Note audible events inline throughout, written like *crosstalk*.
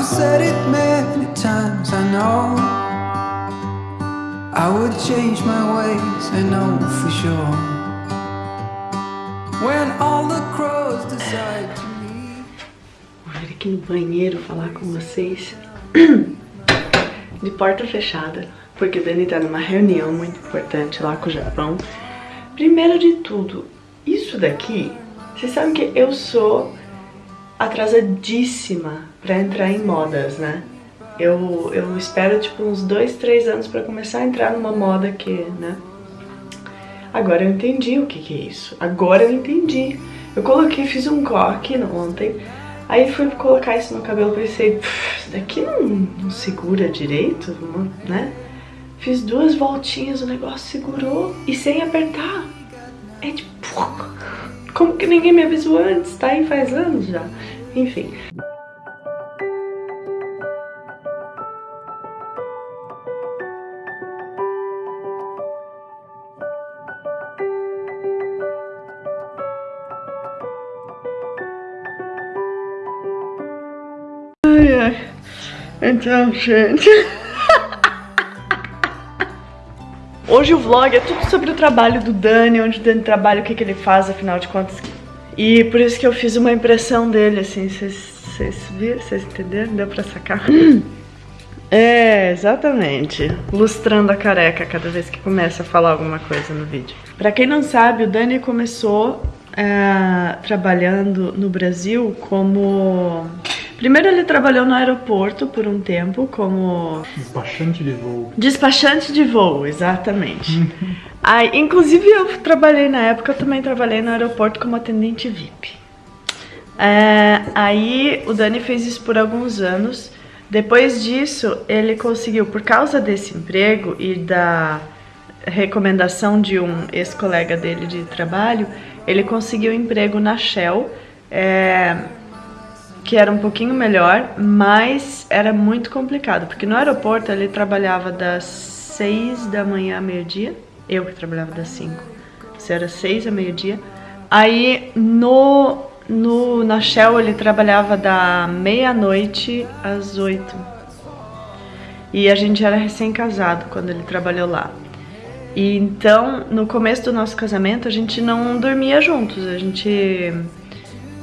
I've said it many times, I know. I would change my ways, I know for sure. When all the crows decide to leave Vou vir aqui no banheiro falar com vocês. De porta fechada, porque a Dani tá numa reunião muito importante lá com o Japão. Primeiro de tudo, isso daqui, vocês sabem que eu sou atrasadíssima pra entrar em modas, né? Eu, eu espero tipo uns dois, três anos pra começar a entrar numa moda que, né? Agora eu entendi o que que é isso. Agora eu entendi. Eu coloquei, fiz um coque ontem, aí fui colocar isso no cabelo, pensei, isso daqui não, não segura direito, né? Fiz duas voltinhas, o negócio segurou e sem apertar. É tipo, *laughs* como que ninguém me avisou antes? Tá aí faz anos já. Enfim. Ai, ai. Então, gente... *laughs* Hoje o vlog é tudo sobre o trabalho do Dani, onde o Dani trabalha, o que, que ele faz, afinal de contas. E por isso que eu fiz uma impressão dele, assim, vocês viram? Vocês entenderam? Deu pra sacar? *clears throat* É, exatamente. Lustrando a careca cada vez que começa a falar alguma coisa no vídeo. Pra quem não sabe, o Dani começou é, trabalhando no Brasil como Primeiro ele trabalhou no aeroporto por um tempo como... Despachante de voo. Despachante de voo, exatamente. Aí, inclusive eu trabalhei na época, eu também trabalhei no aeroporto como atendente VIP. É, aí o Dani fez isso por alguns anos. Depois disso, ele conseguiu, por causa desse emprego e da recomendação de um ex-colega dele de trabalho, ele conseguiu emprego na Shell, é, que era um pouquinho melhor, mas era muito complicado, porque no aeroporto ele trabalhava das 6 da manhã a meio-dia, eu que trabalhava das 5, se era 6 a meio-dia, aí no no, na Shell ele trabalhava da meia-noite às oito. E a gente era recém-casado quando ele trabalhou lá. E então, no começo do nosso casamento, a gente não dormia juntos. A gente...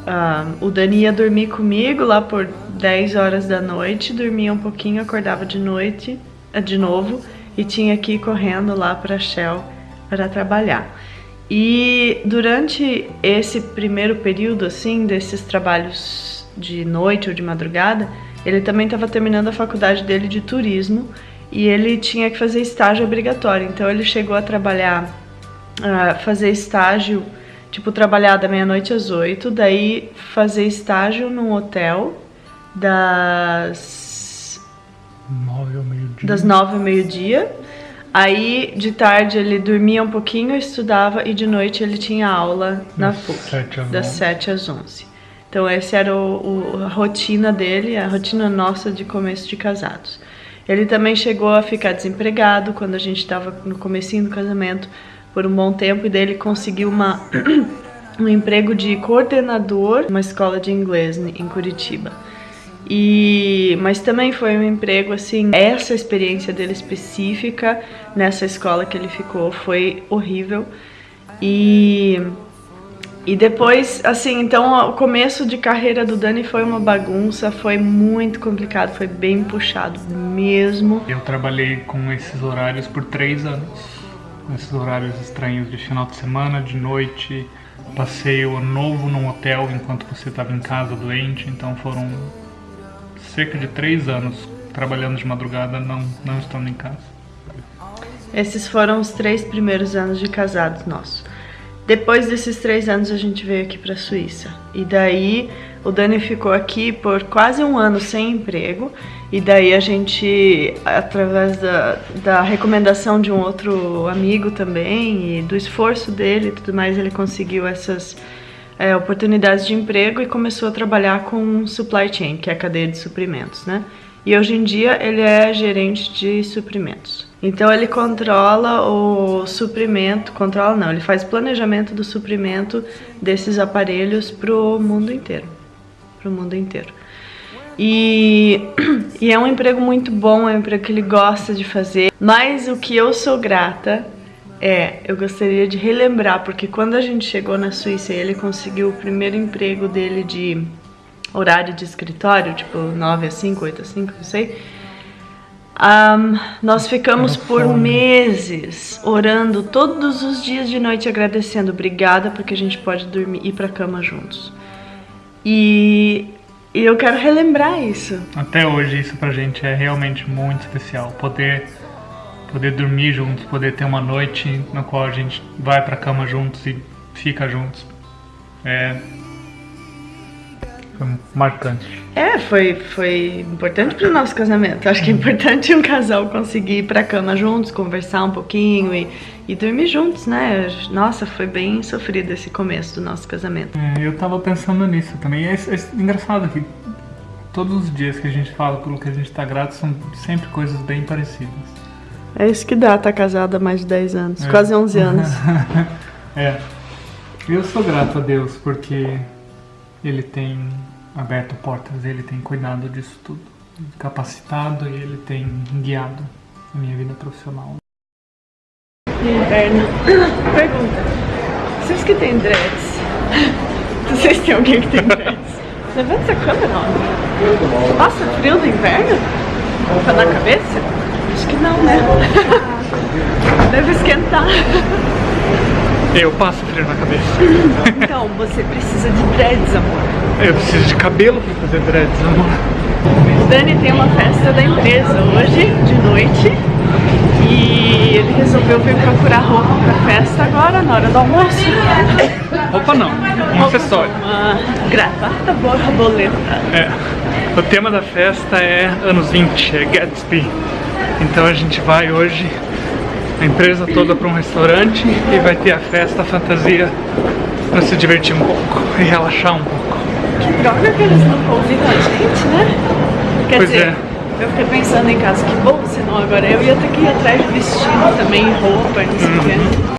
Uh, o Dani ia dormir comigo lá por 10 horas da noite, dormia um pouquinho, acordava de noite, eh, de novo, e tinha que ir correndo lá para Shell para trabalhar. E durante esse primeiro período, assim, desses trabalhos de noite ou de madrugada, ele também estava terminando a faculdade dele de turismo e ele tinha que fazer estágio obrigatório. Então ele chegou a trabalhar, a fazer estágio, tipo, trabalhar da meia-noite às oito, daí fazer estágio num hotel das... Nove ao meio-dia. Das nove ao meio-dia Aí, de tarde, ele dormia um pouquinho, estudava, e de noite ele tinha aula na Das PUC, sete às das onze. 7 às 11. Então, essa era o, o- a rotina dele, a rotina nossa de começo de casados. Ele também chegou a ficar desempregado quando a gente estava no comecinho do casamento por um bom tempo, e daí ele conseguiu uma, *clears throat* um emprego de coordenador numa escola de inglês em Curitiba. E, mas também foi um emprego assim, essa experiência dele específica nessa escola que ele ficou foi horrível. E e depois, assim, então o começo de carreira do Dani foi uma bagunça, foi muito complicado, foi bem puxado mesmo. Eu trabalhei com esses horários por três anos. Esses horários estranhos de final de semana, de noite. Passei o ano novo num hotel enquanto você estava em casa doente. Então foram cerca de três anos trabalhando de madrugada, não, não estando em casa. Esses foram os três primeiros anos de casados nossos. Depois desses três anos a gente veio aqui para a Suíça. E daí o Dani ficou aqui por quase um ano sem emprego. E daí a gente, através da, da recomendação de um outro amigo também e do esforço dele e tudo mais, ele conseguiu essas é, oportunidades de emprego e começou a trabalhar com supply chain, que é a cadeia de suprimentos, né? E hoje em dia ele é gerente de suprimentos. Então ele controla o suprimento, controla não, ele faz planejamento do suprimento desses aparelhos pro mundo inteiro, pro mundo inteiro. E, *clears throat* e é um emprego muito bom, é um emprego que ele gosta de fazer. Mas o que eu sou grata é, eu gostaria de relembrar, porque quando a gente chegou na Suíça e ele conseguiu o primeiro emprego dele de horário de escritório, tipo 9 a 5, 8 a 5, não sei. Um, nós ficamos por meses orando todos os dias de noite agradecendo, obrigada porque a gente pode dormir ir pra cama juntos. E, e eu quero relembrar isso. Até hoje isso pra gente é realmente muito especial, poder poder dormir juntos, poder ter uma noite na qual a gente vai pra cama juntos e fica juntos. É foi marcante. É, foi, foi importante pro nosso casamento. Acho que é importante um casal conseguir ir pra cama juntos, conversar um pouquinho e, e dormir juntos, né? Nossa, foi bem sofrido esse começo do nosso casamento. É, eu tava pensando nisso também. É, é engraçado que todos os dias que a gente fala pelo que a gente tá grato são sempre coisas bem parecidas. É isso que dá, tá casado há mais de 10 anos, é. quase 11 anos. *laughs* é. Eu sou grato a Deus porque Ele tem aberto portas, Ele tem cuidado disso tudo, capacitado e Ele tem guiado a minha vida profissional. Inverno. Pergunta. Vocês que têm dreads? Vocês têm alguém que tem dreads? Levanta essa câmera, ó. Passa frio do inverno? Tá na cabeça? Acho que não, né? Deve esquentar. Eu passo frio na cabeça. Então, você precisa de dreads, amor. Eu preciso de cabelo pra fazer dreads, amor. Dani tem uma festa da empresa hoje, de noite. E ele resolveu vir procurar roupa pra festa agora, na hora do almoço. Roupa não, um acessório. Uma gravata borboleta. É. O tema da festa é anos 20, é Gatsby. Então a gente vai hoje a empresa toda para um restaurante e vai ter a festa, a fantasia para se divertir um pouco e relaxar um pouco. Que droga que eles não convidam a gente, né? Quer pois dizer, é. eu fiquei pensando em casa, que bom, senão agora eu ia ter que ir atrás de vestido também, roupa, não sei o Uhum. quê.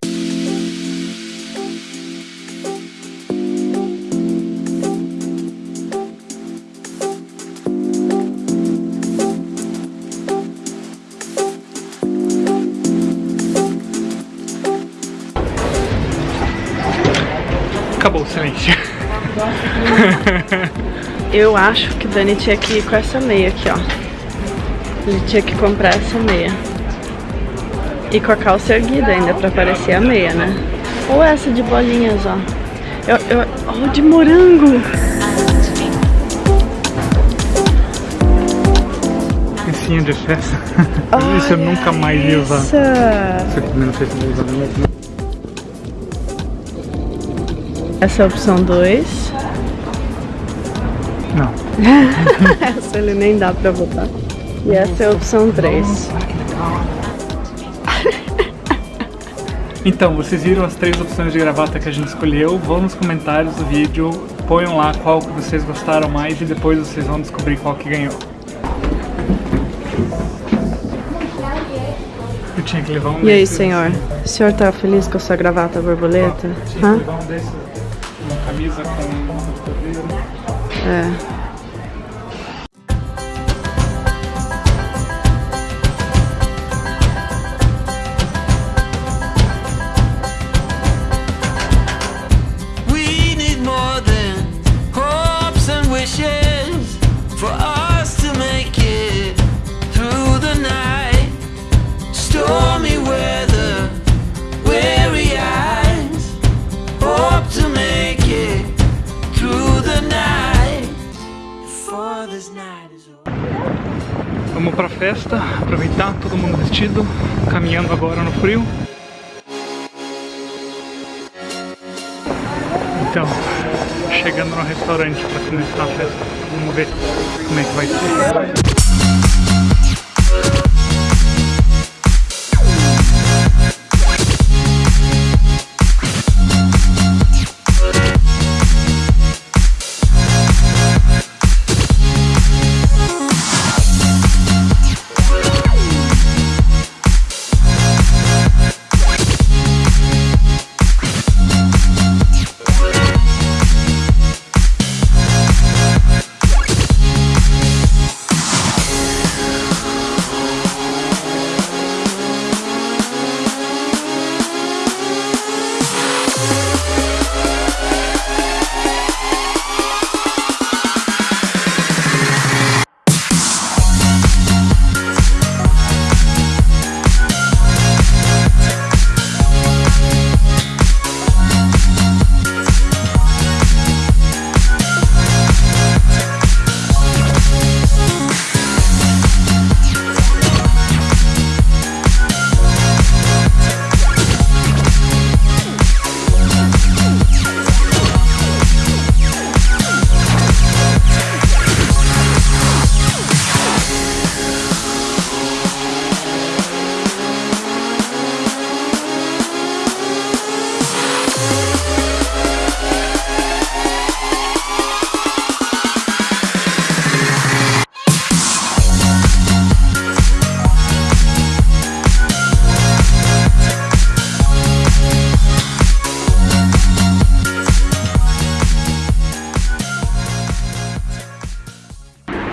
*laughs* Eu acho que o Dani tinha que ir com essa meia aqui, ó. Ele tinha que comprar essa meia. E com a calça erguida ainda pra parecer a meia, né? Ou essa de bolinhas, ó. Eu, eu, ó, de morango. Pecinha de festa. *laughs* Isso eu nunca mais ia usar. Isso aqui também não sei se eu vou usar mesmo. Essa é a opção 2. Não. essa *laughs* ele nem dá pra botar. E essa é a opção 3. Então, vocês viram as três opções de gravata que a gente escolheu? Vão nos comentários do vídeo, ponham lá qual que vocês gostaram mais e depois vocês vão descobrir qual que ganhou. Eu tinha que levar um E aí, senhor? O senhor tá feliz com a sua gravata borboleta? Tinha que levar um desses, uma camisa com. É. pra festa, aproveitar, todo mundo vestido, caminhando agora no frio. Então, chegando no restaurante para começar a festa. Vamos ver como é que vai ser.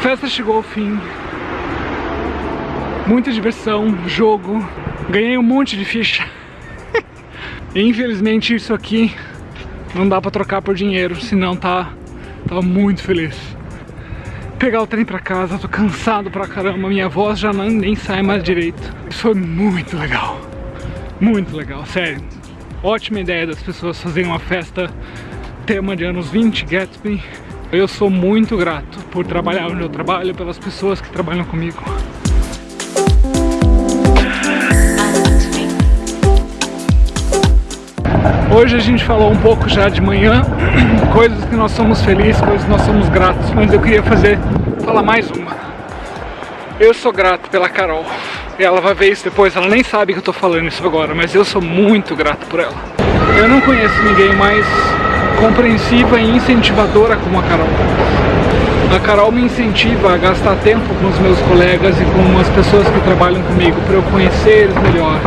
Festa chegou ao fim. Muita diversão, jogo. Ganhei um monte de ficha. *laughs* Infelizmente isso aqui não dá pra trocar por dinheiro, senão tá, tava muito feliz. Pegar o trem pra casa, tô cansado pra caramba, minha voz já não, nem sai mais direito. Isso foi muito legal, muito legal, sério. Ótima ideia das pessoas fazerem uma festa tema de anos 20 Gatsby. Eu sou muito grato por trabalhar onde eu trabalho, pelas pessoas que trabalham comigo. Hoje a gente falou um pouco já de manhã, *clears throat* coisas que nós somos felizes, coisas que nós somos gratos, mas eu queria fazer, falar mais uma. Eu sou grato pela Carol, ela vai ver isso depois, ela nem sabe que eu tô falando isso agora, mas eu sou muito grato por ela. Eu não conheço ninguém mais compreensiva e incentivadora como a Carol. A Carol me incentiva a gastar tempo com os meus colegas e com as pessoas que trabalham comigo para eu conhecer eles melhor,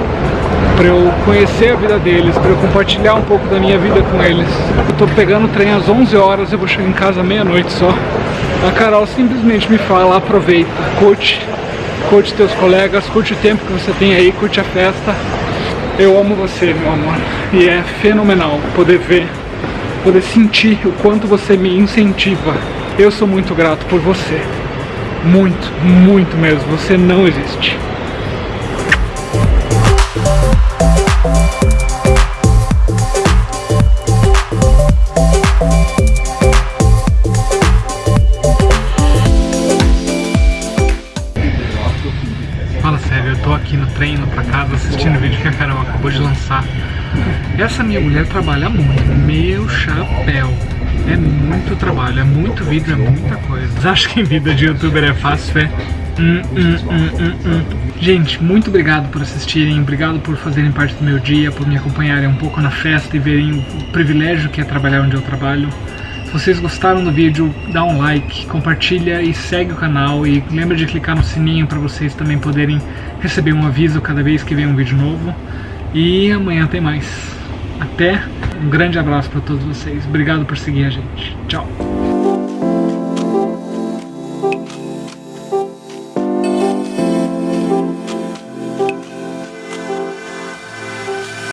para eu conhecer a vida deles, para eu compartilhar um pouco da minha vida com eles. Eu tô pegando o trem às 11 horas, eu vou chegar em casa meia-noite só. A Carol simplesmente me fala, aproveita, curte, curte teus colegas, curte o tempo que você tem aí, curte a festa. Eu amo você, meu amor, e é fenomenal poder ver, poder sentir o quanto você me incentiva. Eu sou muito grato por você, muito, muito mesmo, você não existe. Fala sério, eu tô aqui no treino pra casa assistindo o vídeo que a Carol acabou de lançar. Essa minha mulher trabalha muito, meu chapéu. É muito trabalho, é muito vídeo, é muita coisa. Acham que vida de youtuber é fácil? É? Hum, hum, hum, hum, hum. Gente, muito obrigado por assistirem, obrigado por fazerem parte do meu dia, por me acompanharem um pouco na festa e verem o privilégio que é trabalhar onde eu trabalho. Se vocês gostaram do vídeo, dá um like, compartilha e segue o canal e lembra de clicar no sininho para vocês também poderem receber um aviso cada vez que vem um vídeo novo. E amanhã tem mais. Até, um grande abraço para todos vocês. Obrigado por seguir a gente. Tchau.